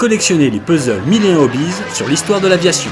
collectionnez les puzzles 1001 Hobbies sur l'histoire de l'aviation.